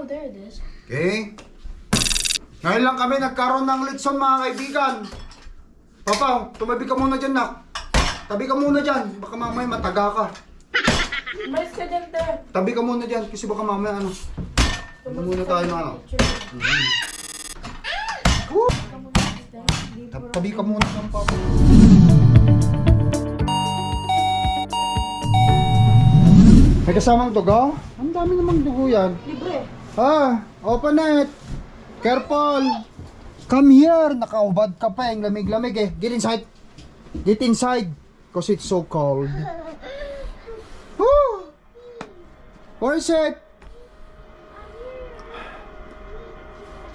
Oh, there it is. Okay? Ngayon lang kami nagkaroon ng litson mga kaibigan. Papa, tumabi ka muna dyan, nak. Tabi ka muna dyan. Baka mamaya mataga ka. Umalis ka dyan, te. Tabi ka muna dyan kasi baka mamaya ano. Ano muna tayo ng ano. Woo! Tab- Tabi ka muna dyan, papa. May kasamang dugo? Ang dami namang dugo yan. Libre. Ah, open it. Careful. Come here. Nakaubad ka pa. Ang lamig-lamig eh. Get inside. Get inside. Because it's so cold. Woo! Where is it?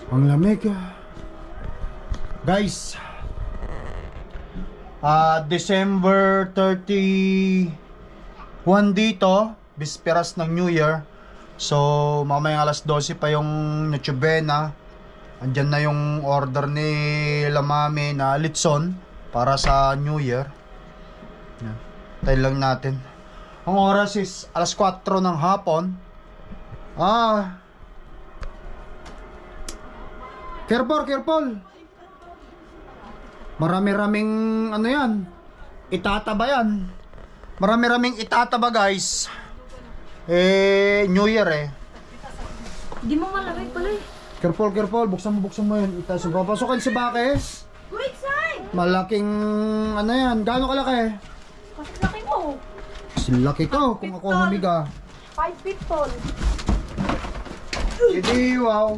Ang lamig ah. Guys. Ah, December 31 dito. Bisperas ng New Year. So, mamayang alas 12 pa yung Nochebena. Andyan na yung order ni Lamami na litson para sa New Year. Yan. Tayo lang natin. Ang oras is alas 4 ng hapon. Ah. Careful, careful. Marami-raming ano yan. Itataba yan. Marami-raming itataba guys. Eh, New Year eh. Di mo malamig pala eh. Careful, careful. Buksan mo, buksan mo yun. Itaas mo. Papasokin si Bakes. Wait, side! Malaking, ano yan, gaano kalaki? Kasi laki mo. Laki to, kung ako humiga. 5 feet tall. Hindi, wow.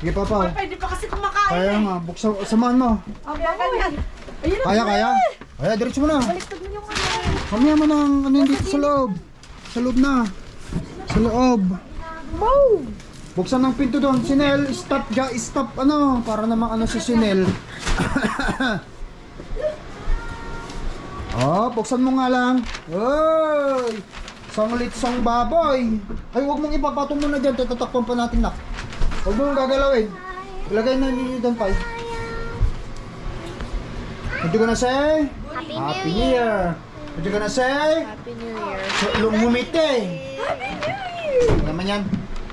Sige, papa. Pwede pa kasi kumakain. Kaya nga, buksan, samahan mo. Ang ganyan. Ayun Kaya, kaya. Kaya, diretso mo na. Baliktad mo yung ano. Mamaya mo ng, ano yung dito sa loob. Sa loob na. Sa loob. Wow! Buksan ng pinto doon. Sinel, stop, ja, stop, ano, para namang ano si Sinel. oh, buksan mo nga lang. Oy! Sang baboy. Ay, huwag mong ipapatong muna dyan. Tatatakpan pa natin, nak. Huwag mong gagalawin. Ilagay na ninyo doon, pa. What you gonna say? Happy, Happy New Year. What you gonna say? Happy New Year. Lumumite. Ano naman yan?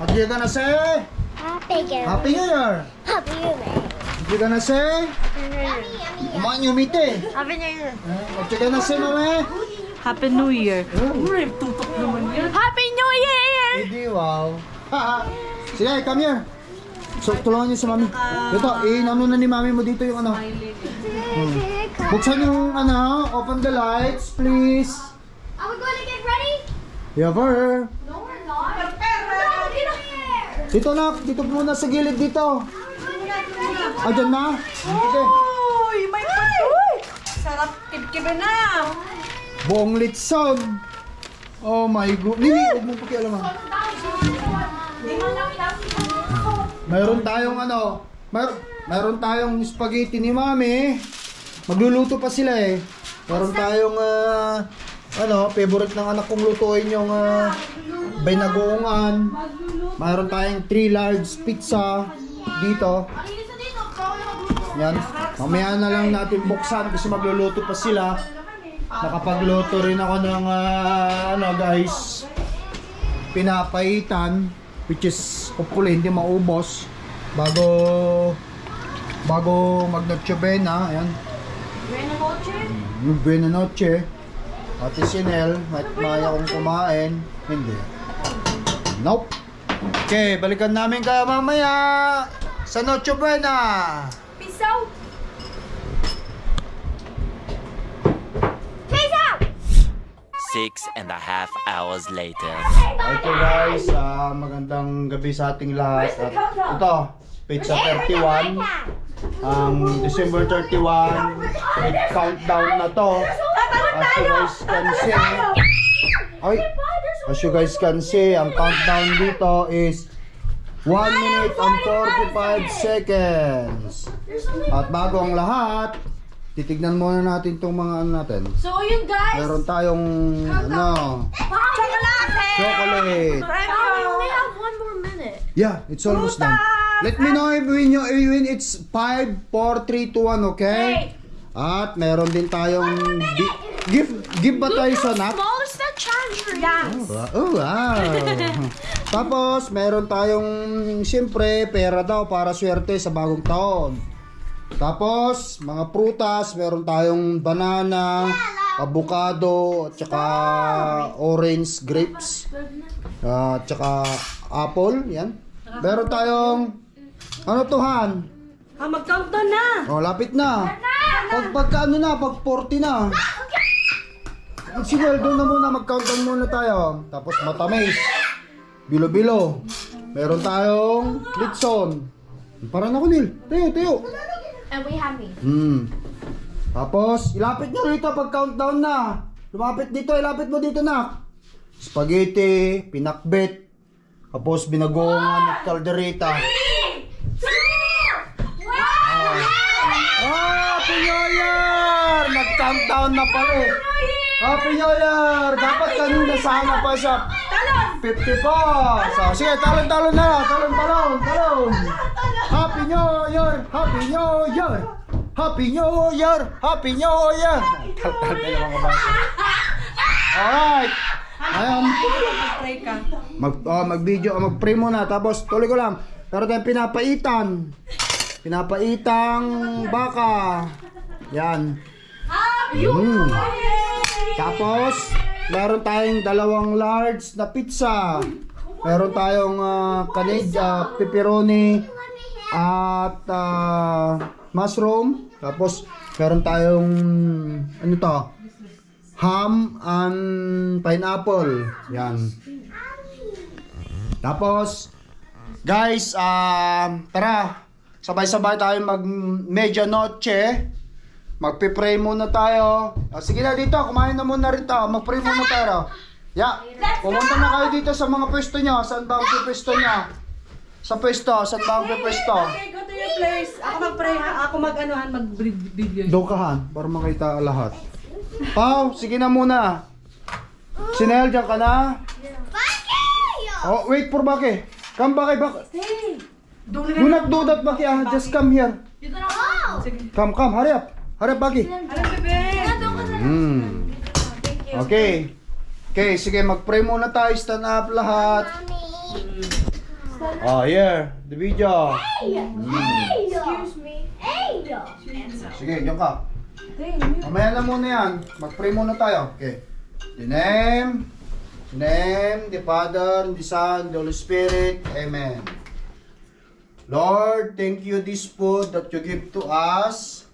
What you gonna say? Happy New Year. Happy New Year. Happy New Year. What you gonna say? Kumain yung umite. Happy New Year. Eh, What you gonna say, mama? Happy New Year. Uy, tutok naman yan. Happy New Year. Hindi, wow. Sige, come here. So, tulungan niyo si mami. Ito, inano na ni mami mo dito yung ano. Hmm. Buksan yung ano, open the lights, please. Are we going to get ready? Yeah, for No, we're not. Year. Dito na, dito muna sa gilid dito. Ah, dyan na? Sige. Uy, may Uy! Sarap kibkibe na. Buong litson. Oh my god. Nini, huwag mo pakialaman. Mayroon tayong ano, mayroon, mayroon tayong spaghetti ni mami. Magluluto pa sila eh. Mayroon tayong ah, ano, favorite ng anak kong lutuin yung uh, binagoongan. Mayroon tayong 3 large pizza dito. Yan. Mamaya na lang natin buksan kasi magluluto pa sila. Nakapagluto rin ako ng ah, ano guys, pinapaitan which is hopefully hindi maubos. Bago bago mag noche buena ayan. Buena noche. yung buena noche. Ate Sinel may maya kong kumain. Hindi. Nope. Okay balikan namin kayo mamaya sa noche buena Peace out. Peace out. Six and a half hours later. Okay guys, ah, magandang gabi sa ating lahat. At ito, pizza 31. Ang December 31, it countdown na to. As you guys can see, ay, as you guys can see, ang countdown dito is 1 minute and 45 seconds. At bago ang lahat, titignan muna natin itong mga ano natin. So, yun guys. Meron tayong ano, Chocolate. chocolate. We only have one more minute. Yeah, it's almost done. Let me know if when, you, when it's 5, 4, 3, 2, 1, okay? At meron din tayong di- give give ba tayo sa charger. Yeah. Oh, wow. Tapos, meron tayong, siyempre, pera daw para swerte sa bagong taon. Tapos, mga prutas, meron tayong banana, avocado, at saka orange grapes. At saka apple, yan. Meron tayong, ano to, Han? Ah, mag-countdown na! Oh, lapit na. Pag pagka ano na, pag 40 na. Sige, doon na muna, mag-countdown muna tayo. Tapos matamis. Bilo-bilo. Meron tayong litson. Parang ako, Nil. Tayo, tayo. And we have me. Hmm. Tapos, ilapit nyo rito pag countdown na. Lumapit dito, ilapit mo dito na. Spaghetti, pinakbet. Tapos, binagoongan at kaldereta. Ah, Happy New Year! Nag-countdown na pala eh. Happy New Year! Dapat kanina sana pa siya. 50 pa. So, sige, talon-talon na. Talon-talon, talon. Happy New Year! Happy New Year! Happy New Year! Happy New Year! Talon na mga bata. Alright. Ayan. Mag-pray ka. Mag, oh, mag-video, oh, mag-pray muna. Tapos, tuloy ko lang. Pero tayong pinapaitan. Pinapaitang baka. Yan. Mm. Tapos, meron tayong dalawang large na pizza. Meron tayong uh, kanid, ah, pepperoni, at ah, mushroom. Tapos, meron tayong, ano to? Ham and pineapple. Yan. Tapos, guys, um, tara, sabay-sabay tayo mag medianoche. Magpe-pray muna tayo. Ah, sige na dito, kumain na muna rin tayo. Mag-pray muna tayo. Ya, pumunta na kayo dito sa mga pwesto nyo. Saan ba ang pwesto nyo? Sa pwesto, saan ba ang pwesto? Okay, go to your place. Ako mag-pray ha. Ako mag-anuhan, mag-video. Doon ka han, para makita lahat. Pau, sige na muna. Sinel, dyan ka na. Oh, wait for Baki. Come Baki, Baki. Do not do that, Baki. Ah, just come here. Come, come, hurry up. Up, Baki. Alam, bebe. Hmm. Okay. Okay, sige, mag-pray muna tayo. Stand up lahat. Oh, here. The video. Excuse me. Hey! Sige, diyan ka. Mamaya na muna yan. Mag-pray muna tayo. Okay. The name, the name, the Father, the Son, the Holy Spirit. Amen. Lord, thank you this food that you give to us.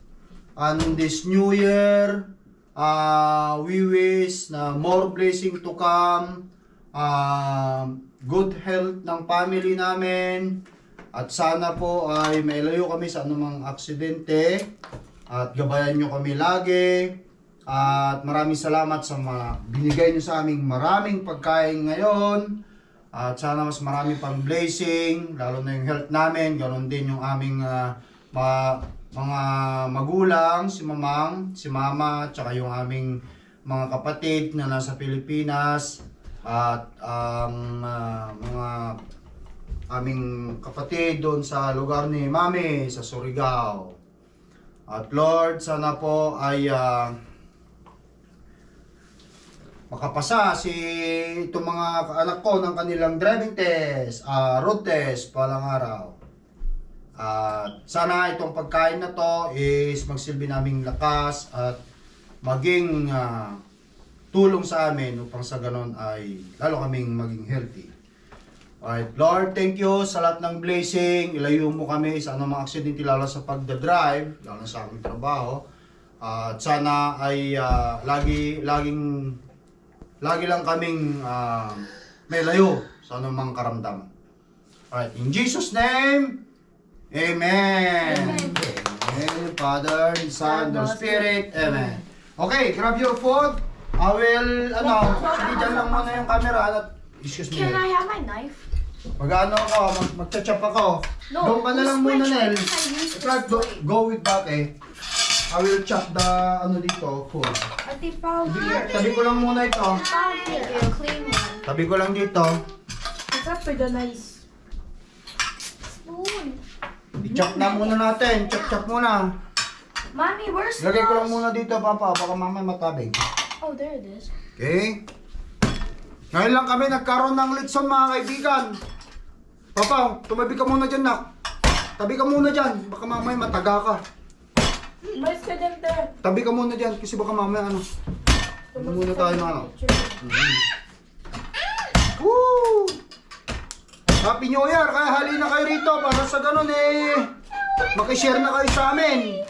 And this new year, uh, we wish na more blessing to come. Um, good health ng family namin. At sana po ay mailayo kami sa anumang aksidente. At gabayan nyo kami lagi. At maraming salamat sa mga binigay nyo sa aming maraming pagkain ngayon. At sana mas marami pang blessing, lalo na yung health namin, ganoon din yung aming ma- mga magulang, si mamang, si mama, tsaka yung aming mga kapatid na nasa Pilipinas at ang ah, mga aming kapatid doon sa lugar ni Mami sa Surigao. At Lord, sana po ay ah, makapasa si itong mga anak ko ng kanilang driving test, ah, road test palang araw. At sana itong pagkain na to is magsilbi naming lakas at maging ah, tulong sa amin upang sa ganon ay lalo kaming maging healthy. Alright, Lord, thank you sa lahat ng blessing. Ilayo mo kami sa anumang aksidente lalo sa pagdadrive, lalo sa aming trabaho. At sana ay ah, lagi laging lagi lang kaming ah, may layo sa anumang karamdaman. Alright, in Jesus name, Amen. Amen. Father, and Son, the Spirit. Amen. Okay, grab your food. I will, ano, sige dyan lang muna yung camera. At, excuse me. Can I have my knife? Mag-ano ako, mag magcha-chop ako. No, Doon ka na lang muna, Nel. Try to way. go with back eh. I will chop the, ano dito, food. Ate here. Tabi ko lang muna ito. Clean one. Tabi ko lang dito. Up with the nice? Spoon. I-chop na muna natin. Chop-chop muna. Mommy, where's Lagay ko lang the- muna dito, Papa. Baka mamaya matabing. Oh, there it is. Okay? Ngayon lang kami nagkaroon ng litson mga kaibigan. Papa, tumabi ka muna dyan, nak. Tabi ka muna dyan. Baka mamaya mataga ka. Mais ka dyan. Tabi ka muna dyan kasi baka mamaya ano. Ano muna tayo ng ano. Woo! Happy New Year! Kaya halina kayo rito para sa ganun eh. Makishare na kayo sa amin.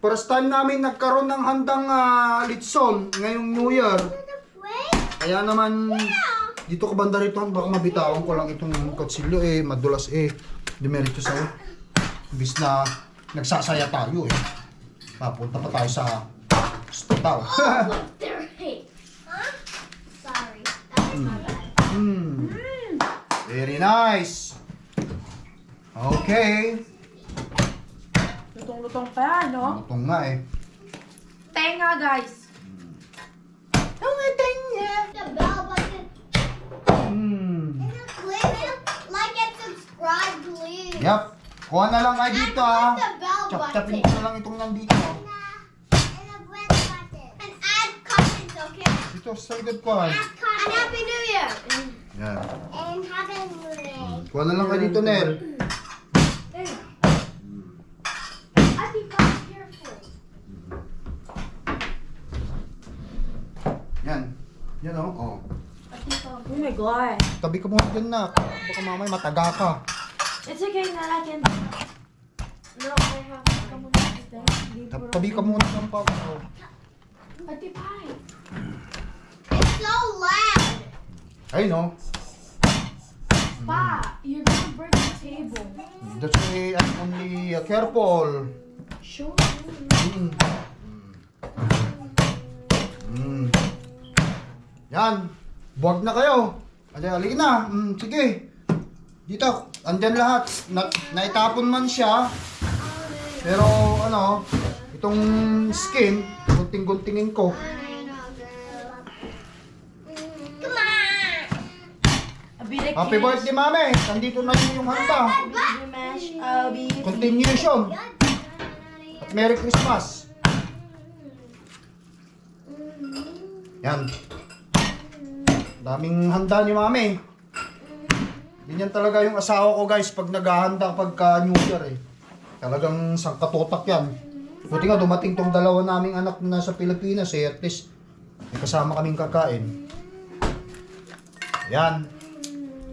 First time namin nagkaroon ng handang ah, litson ngayong New Year. Kaya naman dito ka banda rito baka mabitawan ko lang itong kutsilyo eh madulas eh dimerito sa'yo. Bis na nagsasaya tayo eh. Papunta pa tayo sa hospital. Look, they're hey. Huh? Sorry. That was my bad. Hmm. Very nice. Okay. Lutong-lutong pa yan, no? Lutong nga eh. Tenga, guys. The bell button. Hmm. Click like and subscribe, please. Yep. Kuha na lang kayo dito ah. The bell Chap-chapin button. ko na lang itong nandito. And a red button. And add comments, okay? Dito sa likod ko ah. Add comments. And Happy New Year. Yan. And Happy New Year. Kuha na lang kayo dito, careful. Yan. Yan oh. oh. Oh my God. Tabi ka muna dyan na. Baka mamaya mataga ka. It's okay na I can... No, I have to come on Tabi ka muna ng pa. Oh. Ate Pai. It's so loud. Ay no. Pa, you're gonna break the table. That's why I'm only uh, careful. Sure. Mm. Mm. Yan. Buwag na kayo. Ali, ali na. Mm, sige. Dito, andyan lahat. Na, naitapon man siya. Pero ano, itong skin, gunting-guntingin ko. Of Happy birthday, mami! Nandito na yun yung handa. mash. I'll be... Continuation. At Merry Christmas. Yan. Daming handa ni mami. Ganyan talaga yung asawa ko guys pag naghahanda pagka New Year eh. Talagang sangkatotak yan. Buti nga dumating tong dalawa naming anak na nasa Pilipinas eh. At least may kasama kaming kakain. Yan.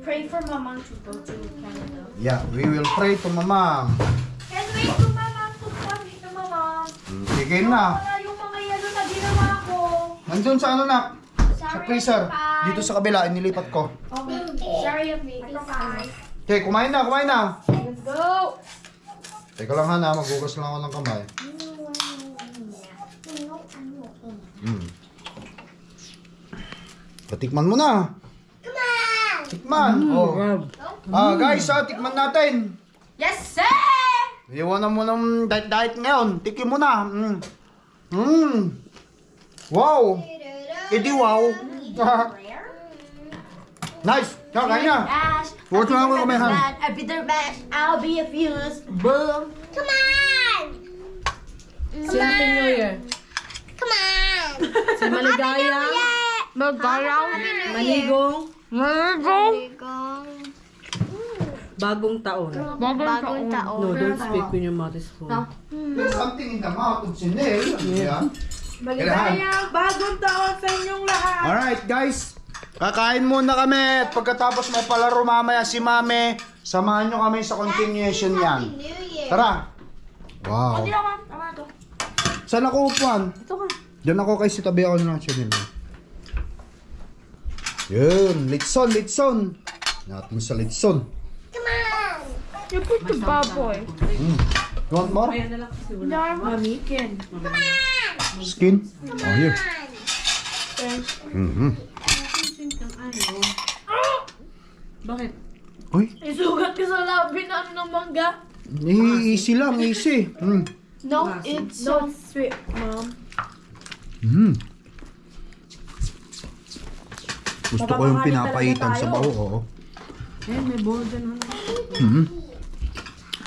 Pray for mom to go to Canada. Yeah, we will pray to mama. And wait to mom to come to my mom. Sige na. Yung mga yelo na ginawa ko. Nandun sa ano na? Sa Sorry, freezer. Dito sa kabila, inilipat ko. Okay. Sorry, Ate Pai. Okay, kumain na, kumain na. Let's go. Teka lang ha na, maghugas lang ako ng kamay. Hmm. Patikman mo na. Come on. Tikman. oh. Ah, guys, ah, tikman natin. Yes, sir! Iwanan mo ng diet-diet ngayon. Tikim mo na. Mm. Mm. Wow. Edi wow. nice. Kaya, na. Mash. Huwag na ako kumain? A bitter mash. I'll be a fuse. Boom. Come on. Happy New Year. Come on. Si Maligaya. Magaraw. Manigong. Bagong taon. Bagong taon. No, don't speak when your mouth is full. There's something in the mouth of Chanel. Yeah. Bagong taon sa inyong lahat. Alright guys, kakain muna kami at pagkatapos may palaro mamaya si Mame, samahan nyo kami sa continuation yan. Tara! Wow! Saan ako upuan? Ito ka. Diyan ako kay si tabi ako ng Chanel. Yun, litson, litson. Natin sa litson. Come on. You put the baboy. Mm. You want more? Kasi wala. Mami, Ken. Skin? Oh, here. Mm-hmm. Bakit? Uy, Isugat ka sa labi na ano ng mangga. eh, easy lang, easy. Mm. No, it's so sweet, mom. Mm. Gusto ko yung pinapaitan sa baho, oo. Eh, may bowl dyan. Ano? Mhm.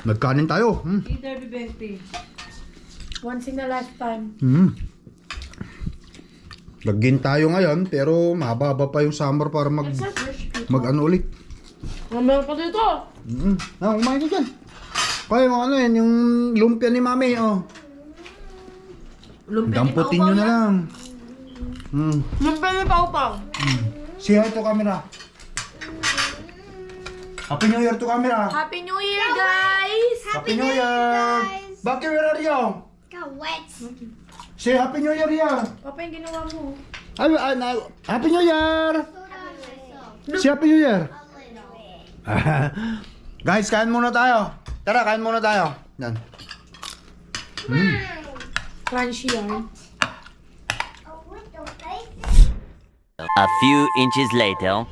Nagkanin tayo. Mm. Hey, Derby Bente. Once in a lifetime. Mm. Lagin tayo ngayon, pero mababa pa yung summer para mag, mag ano ulit. Mamaya pa dito. Mm. Ah, kumain ka dyan. Kaya yung ano yan, yung lumpia ni mami, oh. Lumpia ni Damputin nyo na lang. Mm. Lumpia ni Pau Pau. Say hi to camera. Happy New Year to camera. Happy New Year, guys! Happy New Year. Bakit where are you? Got wet. Say Happy New Year yan. Papa, yung ginawa mo. Ay, ay, na, Happy New Year. Say Happy New Year. Guys, kain muna tayo. Tara, kain muna tayo. Yan. Crunchy yan. A few inches later.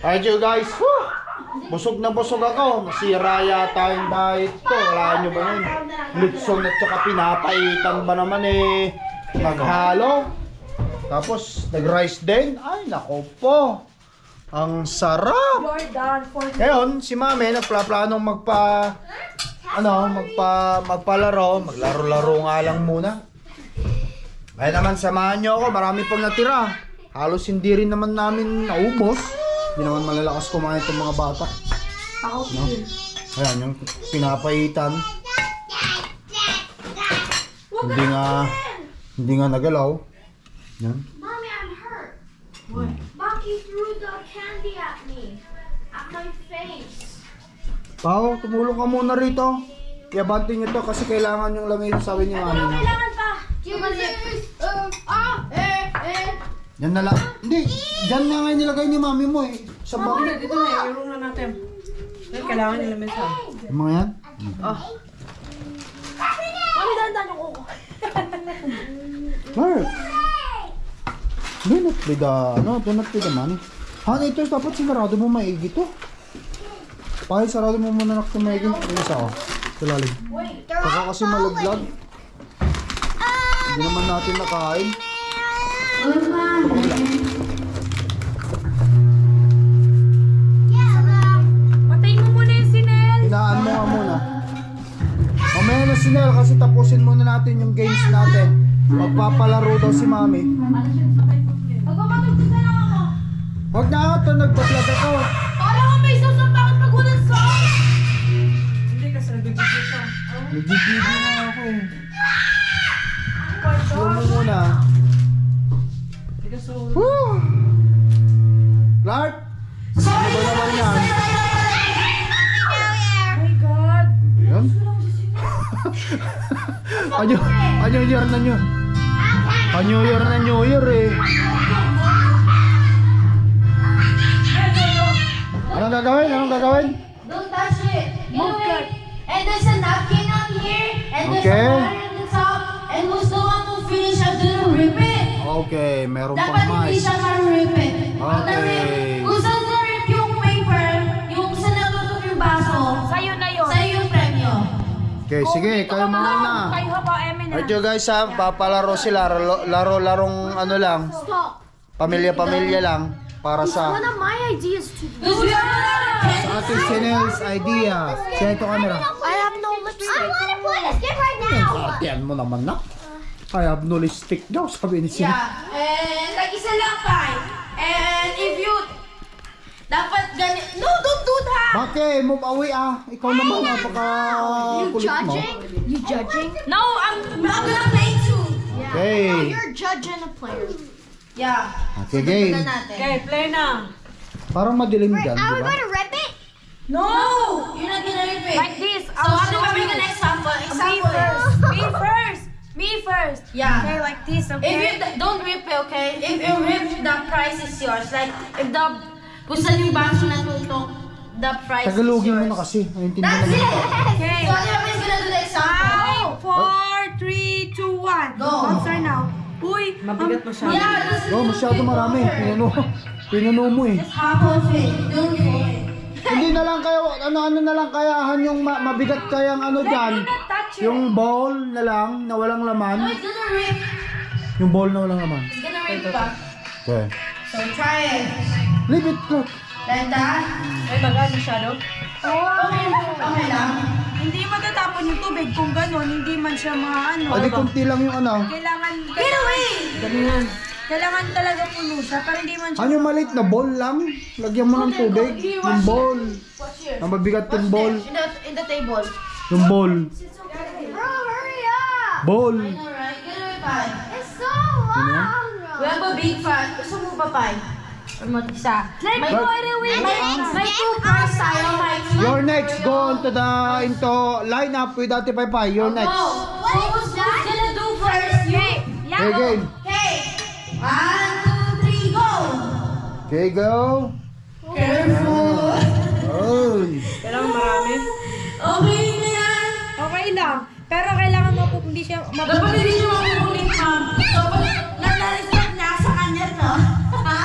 Alright you guys. Whew! Busog na busog ako. Masira yata yung diet ko. Wala nyo ba nun? Lutson at saka pinapaitan ba naman eh. Naghalo. Tapos nag-rice din. Ay, nako po. Ang sarap. Ngayon, si Mami nagplaplanong magpa ano, magpa magpalaro, maglaro-laro nga lang muna. Kaya naman samahan niyo ako, marami pang natira. Halos hindi rin naman namin naubos. Hindi naman malalakas kumain itong mga bata. Ako No? Ayan, yung pinapaitan. Hindi nga, hindi nga nagalaw. Yan. Mommy, I'm hurt. What? Bucky threw the candy at me. At my face. Pao, tumulong ka muna rito. Iabante niyo to kasi kailangan yung lamig sabi ni Mami. no? Kailangan pa. Jesus. Uh, ah, eh, eh. Yan na lang. Hindi, dyan na nga nilagay ni mami mo eh. Sa bag. Dito na, i-room na natin. Dahil kailangan nila mesa. Yung mga yan? Mami, dandan yung kuko. Mark. Do not be the, ano, do not be the money. Han, ito dapat sinarado mo maigi to. Pakit sarado mo muna nak ito maigi. Yung isa oh. Sa lalim. Baka kasi malaglag. Hindi naman natin nakain. Sinel. Kasi tapusin muna natin yung games natin. Magpapalaro daw si mami. Magmamatugtog na ako. Huwag na ito, nagpa-vlog ako. Para ko may sasampakot pag walang song. Hindi kasi nagbibigay siya. Nagbibigo na ako eh. Slow mo muna. Woo! Clark! Ano ba naman yan? Oh my God. Yan? anyo, anyo year na nyo. Anyo year na New Year eh. Anong gagawin? Anong gagawin? Don't touch it. Move it. And there's a napkin on here. And there's Okay. a water at the top. And who's the one who finish? I didn't rip it. Okay, meron Dapat pang hindi mais. siya ma-rip it. Pag Okay. kung saan na-rip yung paper, yung sa natutok yung baso, Sa'yo na yun. sa'yo yung premyo. Okay, sige, kayo muna na. Kayo ha ba, Emin na. Alright guys ha, papalaro sila. Laro- Laro-larong ano lang. Pamilya-pamilya lang. Para sa One of my ideas to do. sa ating Chanel's idea. Siya ito camera. I have no lipstick. I want to play this game right now. Atiyan mo naman na. I have no lipstick daw, sabi ni Sina. Yeah. And like isa lang tayo. And if you dapat ganit. No, don't do that. Bakit? Move away ah. Ikaw naman, napaka kulit mo. You judging? No, I'm... I'm gonna play too. Okay. You're judging a player. Yeah. Okay, game. natin. Okay, play na. Parang madilim dyan, di ba? to rip it? No! You're not gonna rip it. Like this. So I'll ano show ba you. yung example? Me Example. first. Me first. Me first. Yeah. Okay, like this, If okay? you d- don't rip it, okay? If you rip, the price is yours. Like, if the, kung saan yung baso natutok, the price Tagalogin is mo na kasi. That's it! Okay. So, everybody's gonna do the example. Five, four, three, two, one. Go. Start now. Uy, Mabigat masyado. Yeah, this is Oh, masyado marami. Pinuno, pinuno mo eh. half of it. Don't do it. Hindi na lang kayo, ano-ano na lang kayahan yung ma- mabigat kayang ano dyan. Yung bowl na lang, na walang No, laman. it's gonna rip. Yung bowl na walang laman. It's gonna rip pa. Okay. So, try it. Leave it, Clark. Like that. Ay, bagal masyado. Okay, okay lang. Hindi matatapon yung tubig kung gano'n, hindi man siya maano. Adi konti lang yung ano. Kailangan... Get away! Dami yan. Kailangan talaga puno siya para hindi man siya. Ano yung maliit na ball lang? Lagyan mo ng tubig. Yung ball. Ang mabigat yung ball. In the, in the table. Yung ball. Bro, hurry up! Ball. Get away, Pai. It's so long! We have a big fan. Gusto mo ba, Pai? Or mo isa? May, But- may, two cars tayo, Mike. You're next. Go on to the into line up with Ate Pai Pai. You're next. Go. Who's gonna do first? You. Okay, game. Okay. One, two, three, go. Okay, go. Careful. Oh. Kailangan marami. Okay na yan. Okay lang. Pero kailangan mo po hindi siya Dapat hindi siya makukulit, ma'am. Dapat nanalisan niya sa kanya to. Ha?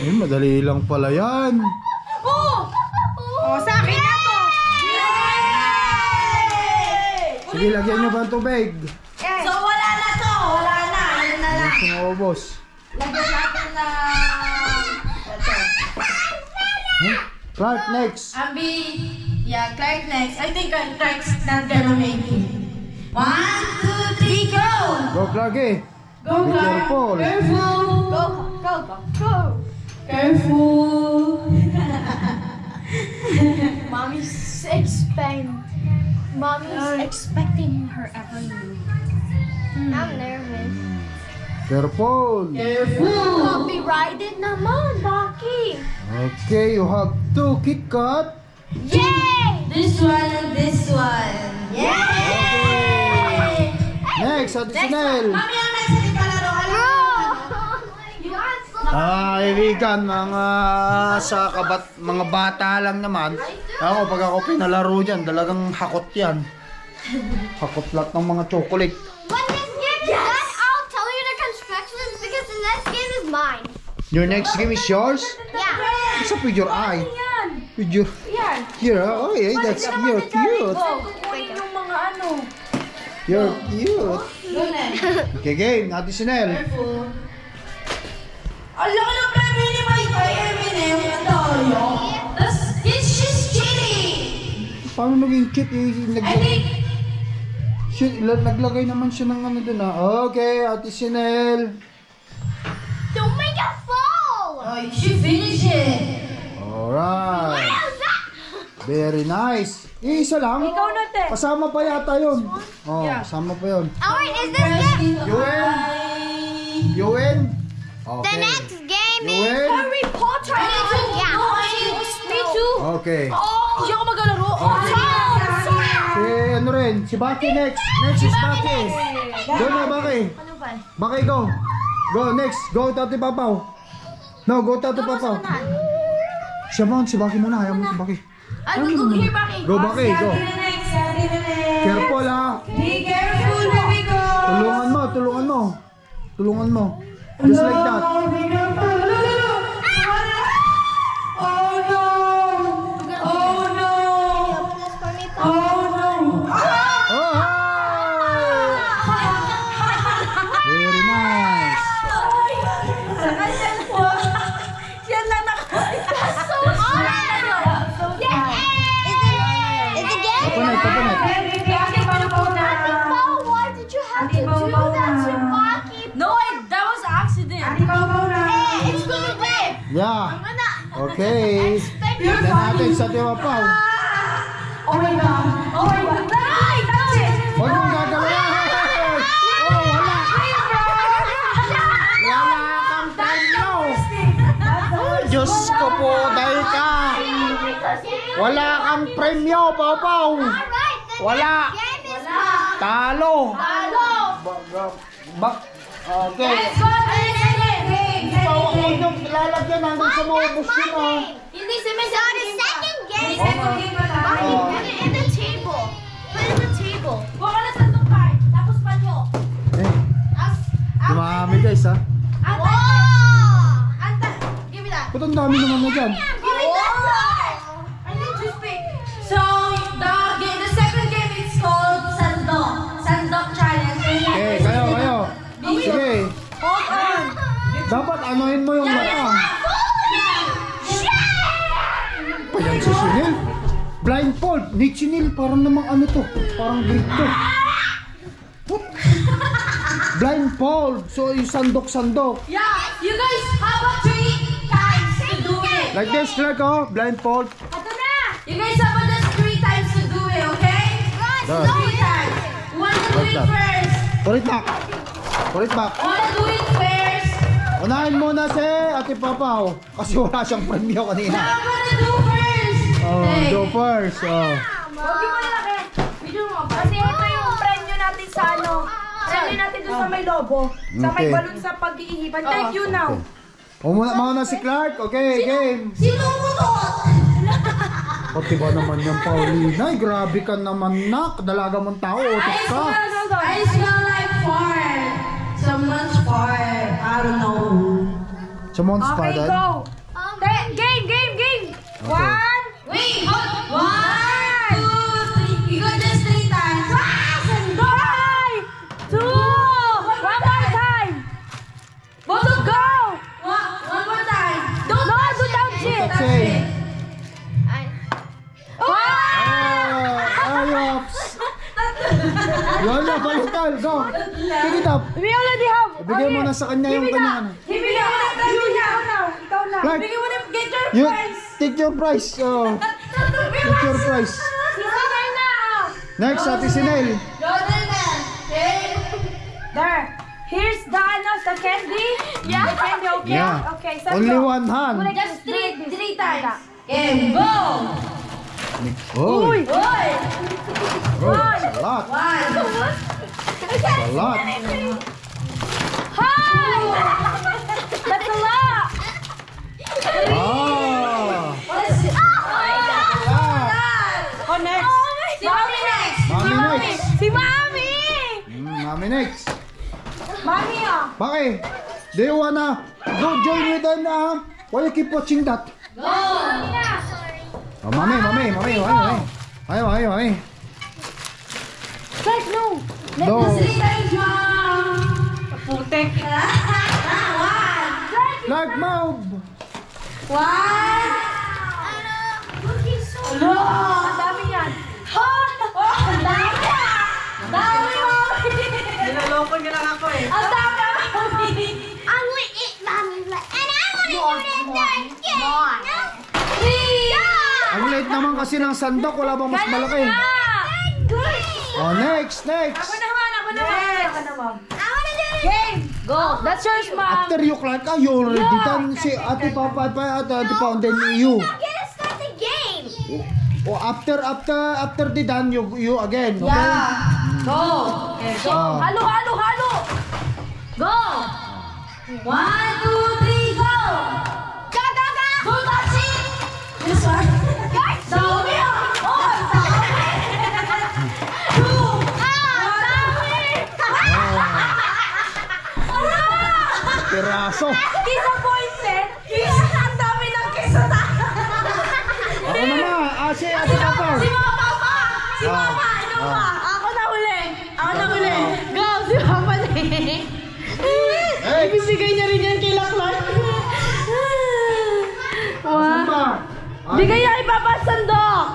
Eh, madali lang pala yan. Oh! Oh, sa akin na to. Sige, lagyan nyo ba ang tubig? So, Yun na lang. Sumubos. Lagyan natin na... Ito. Huh? Clark, next. Abby, yeah, Clark next. I think uh, Clark's not gonna make it. One, two, three, go! Go, Clark eh. Go, Be Clark. careful. Careful. Go, go, go, go. Careful. Mommy's expecting. Mommy's expecting her every move. I'm nervous. Careful. Careful. Copyrighted naman, Baki! Okay, you have two Kit Kat. Yay! This one and this one. Yay! Next, Ate Sinel. Mami, ang next na ikalaro. Bro! You are so Ah, kaibigan, mga sa kabat, mga bata lang naman. Ako, pag ako pinalaro dyan, talagang hakot yan. Hakot lahat ng mga chocolate. When this game is done, I'll tell you the constructions because the next game is mine. Your next game is yours? Yeah. What's up with your eye? With your... Yan. Here, oh yeah, that's you're cute. Kukunin yung mga ano. You're cute. Okay, game. Ate Sinel. Careful. Ang laki ng premyo ni Mike kay Eminem. Ang tayo. That's, it's just cheating. Paano naging cheat? Eh, I naglagay, think, shit, la- naglagay naman siya ng ano dun ah. Okay, Ate Sinel. Oh, you should finish it. Alright. Very nice. Eh, isa lang. Ikaw na, te. Kasama pa yata yun. Oh, kasama pa yun. Alright, is this game? You win? You win? The Okay. next game You is win? Harry Potter! Me too. Yeah. Me too. Okay. Hindi ako maglalaro. Oh, Si ano rin, si Baki next. Next is Baki. Go na, Baki. Ano ba? Baki, go. Go, next. Go, Tati Papaw. No, go, Tati Papaw. Siya mo, si Baki muna. Ayaw mo si Baki. Ano, go here, Baki. Go, Baki, go. Careful, ha. Be careful, baby go. Tulungan mo, tulungan mo. Tulungan mo. Just like that. Okay. Yan natin sa Tiwa Pau. Oh my God. Oh my God. Ay, touch it. Huwag mong gagawin. Oh, wala. Wala kang premyo. Diyos ko po, dahil ka. Wala kang premyo, the Wala. Talo. Hello. Ba- ba- Okay. Let's go. Huwag niyong lalagyan hanggang sa maubos That's my yun, ah. game. Hindi si Miss So the second game. second game pa tayo. Put it in the table. Put it in the table. Huwag ka na sa tukay. Tapos panyo. Eh, dumami guys, ha. Anta. Whoa! Anta. Give me that. Ba't ang dami naman na dyan? Give me Dapat anuhin mo yung mata. Pa yan si Sunil. Blindfold. Ni Chinil, parang namang ano to. Parang to. What? blindfold. So, yung sandok-sandok. Yeah, you guys have a three times to do it. Like this, Clark, oh. Blindfold. Ito na! You guys have a just three times to do it, okay? Done. Three times. You wanna do it first. Put it back. Put it back. You wanna do it first. Unahin muna si Ate Papaw. Kasi wala siyang premyo kanina. Do first. Oh, Hey. go first. Oh. Huwag mo malaki. Video mo ba? Kasi ito yung premyo natin sa ano. Premyo natin doon sa may lobo. Sa may Okay. balon sa pag-iihipan. Thank you now. O muna, mauna si Clark. Okay, game. Sino umutot? Pati ba naman yung Paulina? Ay, grabe ka naman, nak. Dalaga mong tao. Utot ka. I smell like fart. Someone's fart. I don't know. Sa Monster Okay, Dad. go. Te- Game, game, game. One. Wait, hold. One, two, three. You got this three times. Five. Two. One more time. Both of Go. One, one more time. Don't no, do down shit. That's That's it. it. Ah, ayops. Yun na, balikan. Go. Pick it up. We already have. Ibigay mo na sa kanya yung Give me kanya. na. ano. Give me na. You now, now. Ikaw na. Clark, You wanna get your you prize? take your prize. Oh, take your prize. Na. Next, Ate Sinel. There. Here's the ano, the candy. Yeah. The candy, okay? Yeah. Okay, Only one hand. Just three, three times. Okay, go. Uy. Boy. Oh, a lot. One. A lot. That's a lot. Ah. Oh. Ah. Oh, next. Si Mami next. Mami next. Si Mami! Mm, Mami next. Mami, ah. Bakit? Do you wanna go join with them? Uh, why you keep watching that? Go. Oh, mami, mami, mami, mami, mami. Mami, mami, mami. Guys, no. No. Three times, Putek. One. Move. One. Hello. Ang dami yan. Ang dami. Dami, Mami. Niloloko niya lang ako eh. Ang dami, Mami. I'm gonna eat mommy's leg, and I wanna do it again. Three. Ang late naman kasi ng sandok, wala bang mas malaki? Oh, next, next. Ako naman, ako naman. Ako naman. I wanna do it. Game. Go. That's yours, mom. After you, Clark, ah, you already done si Ate Papa at Ate Ate Pa, and then you. Gonna start the game. Oh, after, after, after the done, you, you again, okay? Yeah. Go. Go. Halo, halo, halo. Go. One, two, three, go. Go, go, go. Don't touch it. This one. Piraso. Disappointed. Ang dami ng keso ta. Ako naman, ah, si Ate Papa. Si Mama Papa. Si Ah, Mama. Ano ah. pa? Ako na uli. Ako na uli. Go, si Papa na Hey, Ibibigay niya rin yan kay Laklan. Ah, Bigay niya kay Papa Sandok.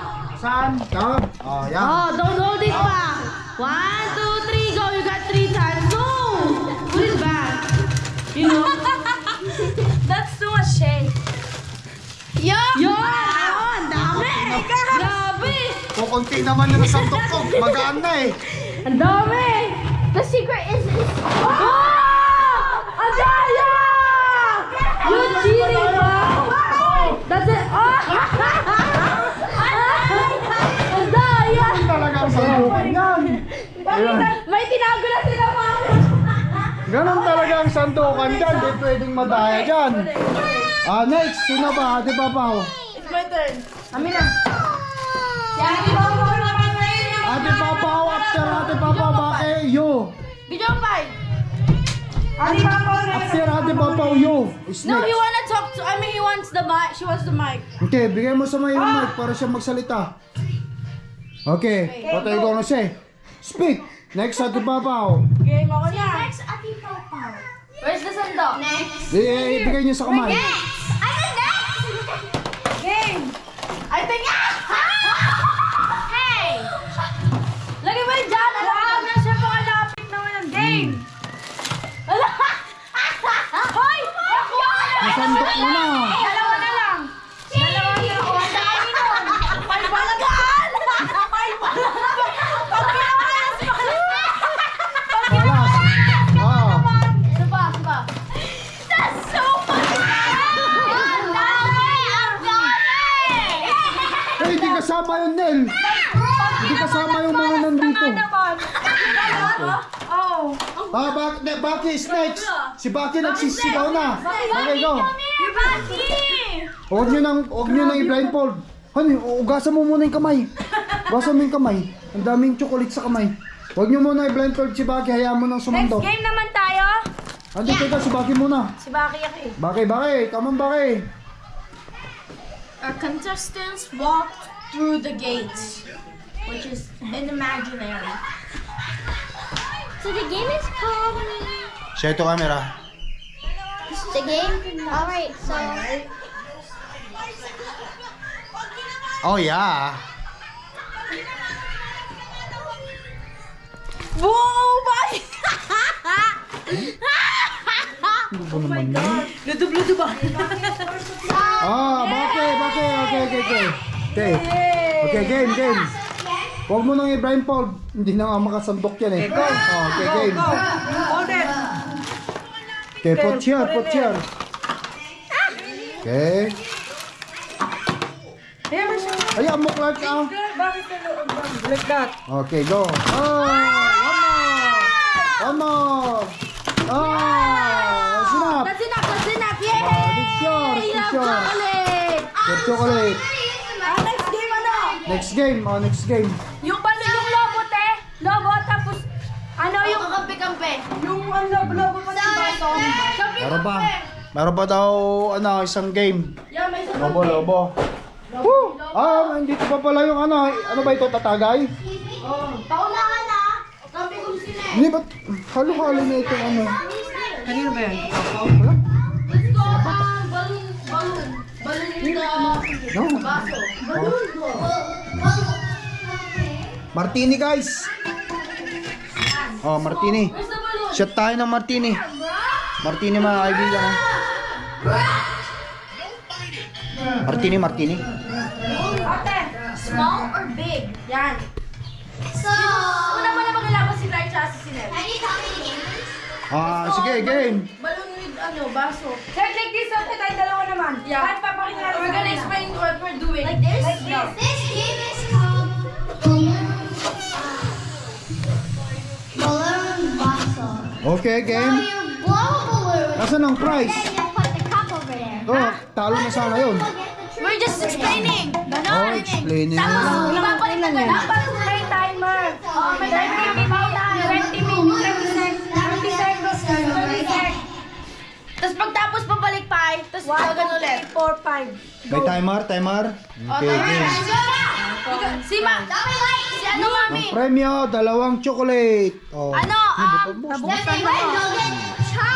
Saan? Oh, yan. Oh, don't hold it back. One, two, three, go. You You know? That's too much shade. Yeah. Yun! Ang dami! Grabe! Kukunti naman yung sandok ko. Magaan na eh. Ang dami! The secret is this. Oh! Ang daya! You cheating, bro! That's it! Oh! Ang daya! Talagang sandukan yan. Ayan. May tinago na sila! Ganon talaga ang sandukan dyan. Di pwedeng madaya dyan. Ah, next. Sino ba? Ate Papaw. It's my turn. Amin na. Si Ate Papa naman ngayon yung Ate Papaw. After Ate Papaw, bakit you? Video five. Ate Papa After Ate Papaw, you. Is No, he wanna talk to, I mean, he wants the mic. She wants the mic. Okay, bigay mo sa may yung mic para siya magsalita. Okay, what are you gonna say? Speak! Next, Ate Papaw. Game ako na. Next, aking pawpaw. Where's the sandok? Next. Eh, eh, ibigay niyo sa kamay. Next! Ano next? Game! I think, ah! hey! Lagi mo yun dyan! Alam na siya ng game! Hmm. Hoy! Ako! Nasandok mo na! Baki is next. Si Baki nagsisigaw na. Okay, go. You're Baki! Huwag nyo nang, huwag nyo nang i-blindfold. Honey, ugasan mo muna yung kamay. Ugasan mo yung kamay. Ang daming chocolate sa kamay. Huwag nyo muna i-blindfold si Baki. Hayaan mo nang Next sumando. game naman tayo. Andito ka, si Baki muna. Si Baki ako eh. Baki, Baki. Come on, Baki. Our contestants walk through the gates, which is an imaginary. So the game is called. Share to camera. The game. All right. So Oh, yeah. Whoa, Baki! Ano ba naman yun? Ludo-ludo ba? Ah, Baki, Baki. Okay, okay, okay. Okay. Okay, game, game. Huwag mo nang i-blindfold. Hindi na nga makasandok yan eh. Okay, go. Oh, okay, game. Go. Hold it. Okay, put here, put here. Okay. Ayan mo Clark, ah. Like that. Okay, go. Oh, one more. One more. Oh, sinap. That's enough, that's enough! Yay! Oh, good shot, good shot. chocolate! Chocolate. Ah, next game ano? Next game, oh, next game. Yung balo, yung lobo, te. Lobo, tapos, ano yung... kampi-kampi. Yung ang labo-labo pa ng baso. Meron ba? Meron ba daw, ano, isang game? Yeah, may isa Lobo, lobo. Woo! Ah, nandito pa pala yung ano, ano ba ito, tatagay? Paunahan na. Kampi ko sila. Hindi, ba't halo-halo na itong ano? Kanino ba yan? Wala? Let's go, um, balloon, balloon. Martini, guys. Oh, Martini. Shot tayo ng Martini. Martini mga kaibigan. ha? Martini, Martini. Ate, small or big? Yan. so. Una mo na maglalaban si Clark tsaka si Sinel. Ah, sige, game. Ano, baso. Check like this. Okay, tayo dalawa naman. Yeah. At papakita natin We're gonna explain what we're doing. Like this? Like this. This game is called balloon. Balloon bustle. Okay, So game. you blow a balloon. Nasaan ang prize? Then you put the cup over there. Oh, talo na sana yun. We're just explaining. Ganon. Oh, explaining. Tapos, ibabalik na ganon. Dapat may timer. Oh, may timer. May paunahan. 20 minutes, 30 seconds, 30 seconds, 30 seconds. Tapos pagtapos pabalik pa, tapos gagano ulit. 4, 5. May timer, timer. Okay, game. Si Ma, si ano mami? Ang premyo, dalawang chocolate. Oh. Ano, um, bukod mo.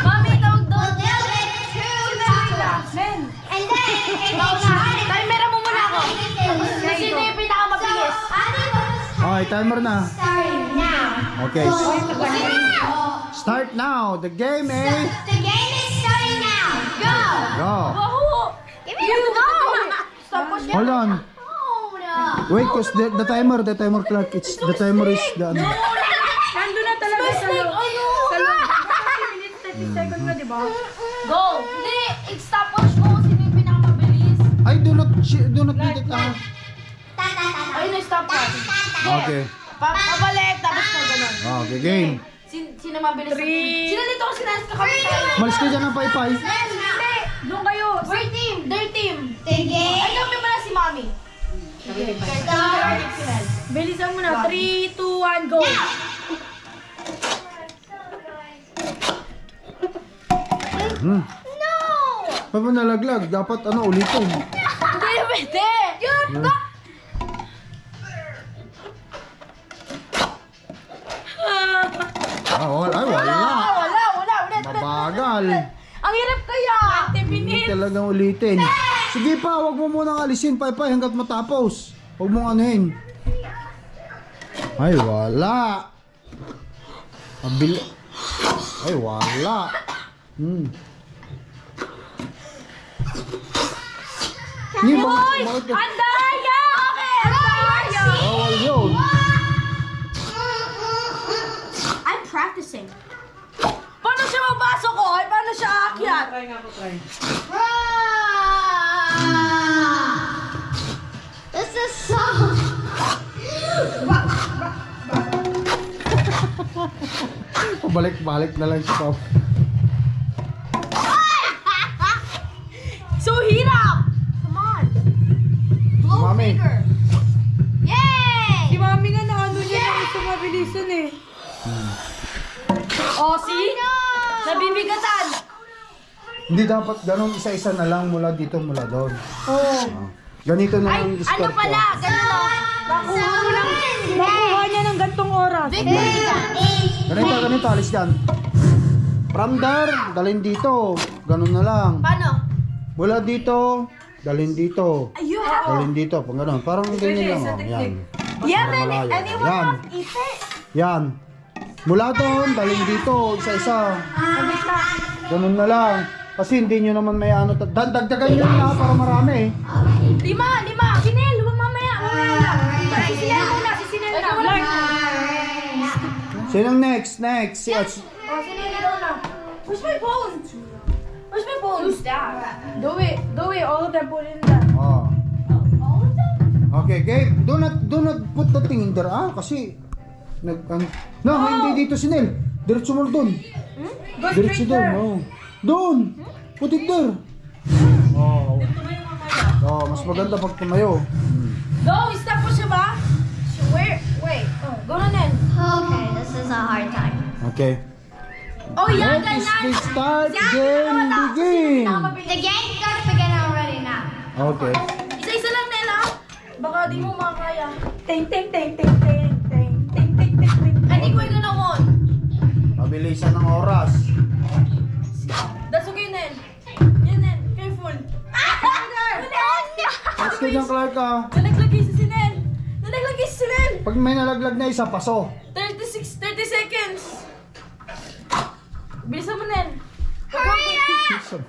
Mami, tawag doon. We'll get two chocolates. Men. And then. Timer mo muna ako. you Sino yung pinakamabilis? Okay, timer na. Starting now. Okay. Start now. The game is... The game Go. Go. Wahoo! Give me the go. Tapos Hold on. Oh no. Wait, cause the, the timer, the timer clock, it's, the timer is the ano. Nandun na talaga sa loob. Sa loob. 30 minutes, 30 seconds na, di ba? Go! Hindi, stopwatch mo kung sino yung pinakamabilis. Ay, do not, do not ta. Ayun na yung stopwatch. Okay. Pa pabalik, tapos na ganun. Okay, game. Sin sino mabilis? Three. Sino dito ko sinasas ka kami tayo? Malis ka dyan ng paypay. Hindi! Doon kayo. We're team! Their team! Game. Ay, kami mo na si Mami. Bilisan mo na. 3, 2, 1, go. Hmm. No. Paano nalaglag? Dapat ano, ulitin. Hindi, pwede! Yun! Ah, wala. Ay, wala. Wala, wala, ulit, ulit. Mabagal. Ang hirap kaya! Hindi talagang ulitin. Sige pa, wag mo munang alisin, paypay, hanggat matapos. Huwag mong anuhin. Ay, wala. Mabil... Ay, wala. Hmm. Hindi, bakit, bakit! Practicing. Paano siya mapasok ko? Ay, paano siya aakyat? Try nga po, try. This is song. Pabalik-balik na lang si Pop. So hirap! Come on! Blow Mami. bigger. Yay! Si mami nga na ano niya yeah. sa mabilisan eh. Oh, see? Nabibigatan. Hindi dapat ganun isa-isa na lang mula dito mula doon. Oo. Ah. Ganito na Ay, lang ano discard pala? ko. Ganun o. Nakuha mo lang. Nakuha niya ng gantong oras. Ganito, ganito, alis yan. From there, dalhin dito. Ganun na lang. Paano? Mula dito, dalhin dito. Ayun. Dalhin dito, pag ganun. Parang ganyan lang. Oh. Yan. Yeah, man. Anyone Yan. eat it? Yan. Mula doon, dalhin dito, isa-isa. Ganun na lang. Kasi hindi nyo naman may ano. dag- Dagdagan nyo na para marami. Lima, lima. Sinel, huwag mamaya. Si Sinel muna, si Sinel na. Lark. Sinong next? Next. Si Oh, Sinel, na. Where's my phone? Where's my phone? Who's that? Do it. Do it. All of them put in there. Oh. All of them? Okay, Gabe, do not do not put the thing in there, ah, kasi nag an, no, hindi dito si Nel. Diretso mo doon. Go Diretso doon. Oh. Doon. Put it there. Oh. Oh, mas maganda pag tumayo. Go, stop mo siya ba? Where? Wait. Oh, go na Nel. Okay, this is a hard time. Okay. Oh, yeah, Let is the start Yan, game begin. The game starts begin already now. Okay. Isa-isa lang, Nel, ha? Baka di mo makakaya. Ting, ting, ting, ting, ting, Mabilisan ng oras. That's okay, Nel. Yan, Nel. Careful. Ah! Let's go dyan, Clark, ah. Nalaglagay si Sinel. Nalaglagay si Sinel. Pag may nalaglag na isa, paso. 36, 30 seconds. Bilisan mo, Nel. Hurry up!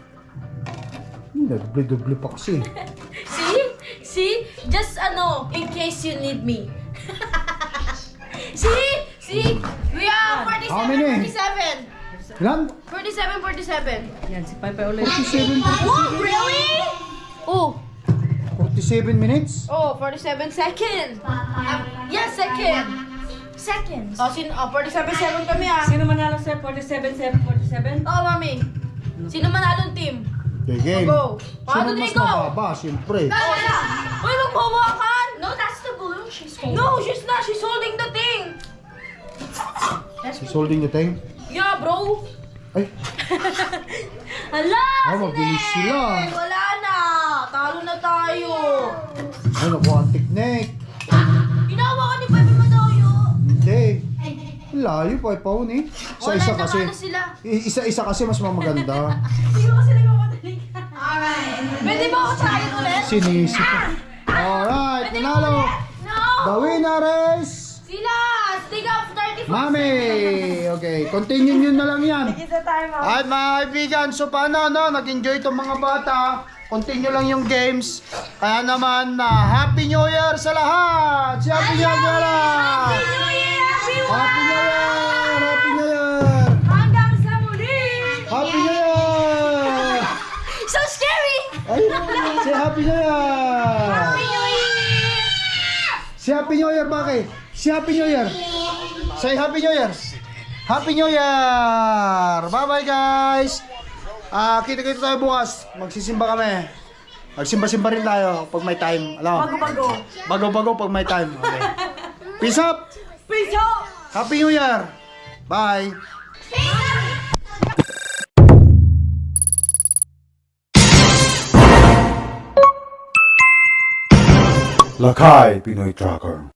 Nagble-doble pa kasi. See? See? Just ano, in case you need me. See? We are 47, How many? 47. Ilan? 47, 47. Yan, si Pai Pai ulit. 47, Oh, really? Oh, 47 minutes? oh, 47 seconds. Um, yeah, second. Seconds. Oh, sin oh, 47 seconds kami ah. Sino manalo sa 47, 7, 47? Oh, mami. Sino manalong team? Okay, game. Go. Mas three, go. mababa? Siyempre. Oh, yeah. Uy, magbawakan! No, that's the balloon she's holding. No, she's not. She's holding the thing. She's holding the thing. Yeah, bro. Ay, Hala! Ah, mabilis sila. Wala na. Talo na tayo. ay naku, ang teknik. Ginawa ka ni Pepe Madayo. Hindi. Layo pa, paun eh. Wala Isa-isa na kasi. I- Isa-isa kasi mas mamaganda. Sino kasi nagmamadali ka? Pwede ba ako try ulit? Sinisi pa. Alright, ulit? No! The winner is... Mami! Okay, continue nyo na lang yan. Isa tayo mga. At mga kaibigan, so paano no, nag-enjoy itong mga bata. Continue lang yung games. Kaya naman, na Happy New Year sa lahat! Si Happy New Year! Happy New Year, everyone! Happy New Year! Happy New Year! Hanggang sa muli! Happy New Year! So scary! Ay, si Happy New Year! Happy New Year! Si Happy New Year, bakit? Si Happy New Year! Say Happy New Year! Happy New Year! Bye-bye guys! Ah, kita-kita tayo bukas. Magsisimba kami. Magsimba-simba rin tayo pag may time. Alam mo? Bago-bago. Bago-bago pag may time. Okay. Peace up! Peace out! Happy New Year! Bye! Lakay Pinoy Tracker